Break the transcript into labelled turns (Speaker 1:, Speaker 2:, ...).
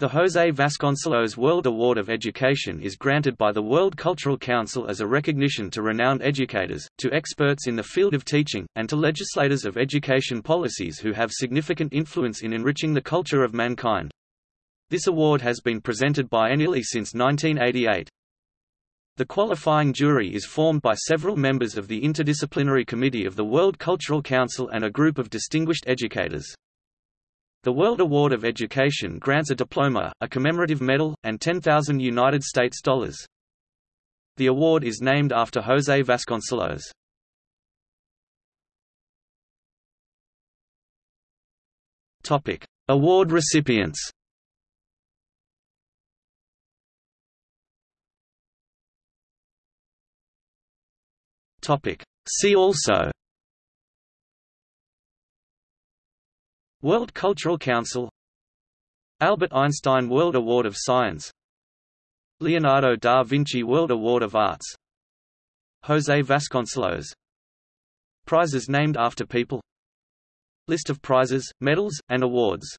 Speaker 1: The José Vasconcelos World Award of Education is granted by the World Cultural Council as a recognition to renowned educators, to experts in the field of teaching, and to legislators of education policies who have significant influence in enriching the culture of mankind. This award has been presented biennially since 1988. The qualifying jury is formed by several members of the Interdisciplinary Committee of the World Cultural Council and a group of distinguished educators. The World Award of Education grants a diploma, a commemorative medal, and 10,000 United States dollars. The award is named after José Vasconcelos. Topic: Award recipients. Topic: See also World Cultural Council Albert Einstein World Award of Science Leonardo da Vinci World Award of Arts José Vasconcelos Prizes named after people List of prizes, medals, and awards